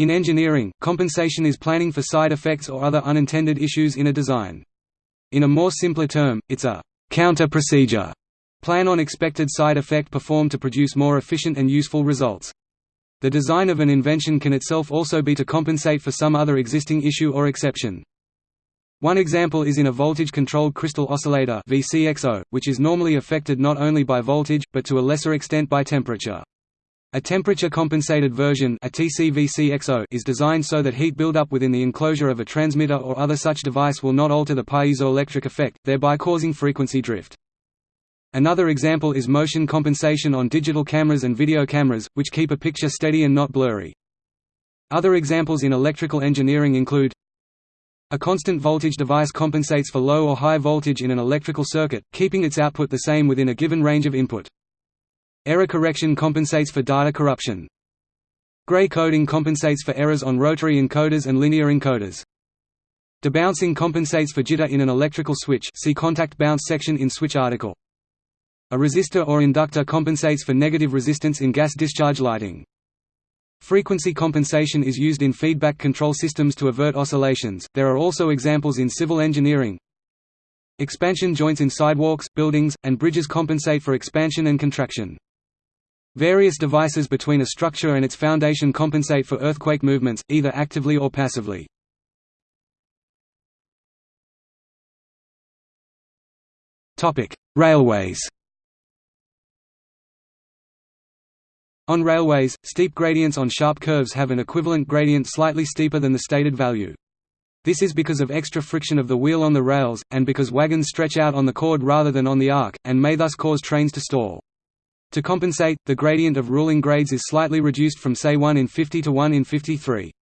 In engineering, compensation is planning for side effects or other unintended issues in a design. In a more simpler term, it's a counter procedure plan on expected side effect performed to produce more efficient and useful results. The design of an invention can itself also be to compensate for some other existing issue or exception. One example is in a voltage-controlled crystal oscillator which is normally affected not only by voltage, but to a lesser extent by temperature. A temperature-compensated version a TCVCXO is designed so that heat buildup within the enclosure of a transmitter or other such device will not alter the piezoelectric effect, thereby causing frequency drift. Another example is motion compensation on digital cameras and video cameras, which keep a picture steady and not blurry. Other examples in electrical engineering include a constant voltage device compensates for low or high voltage in an electrical circuit, keeping its output the same within a given range of input. Error correction compensates for data corruption. Gray coding compensates for errors on rotary encoders and linear encoders. Debouncing compensates for jitter in an electrical switch see contact bounce section in switch article. A resistor or inductor compensates for negative resistance in gas discharge lighting. Frequency compensation is used in feedback control systems to avert oscillations. There are also examples in civil engineering. Expansion joints in sidewalks, buildings, and bridges compensate for expansion and contraction. Various devices between a structure and its foundation compensate for earthquake movements, either actively or passively. Railways On railways, steep gradients on sharp curves have an equivalent gradient slightly steeper than the stated value. This is because of extra friction of the wheel on the rails, and because wagons stretch out on the chord rather than on the arc, and may thus cause trains to stall. To compensate, the gradient of ruling grades is slightly reduced from say 1 in 50 to 1 in 53.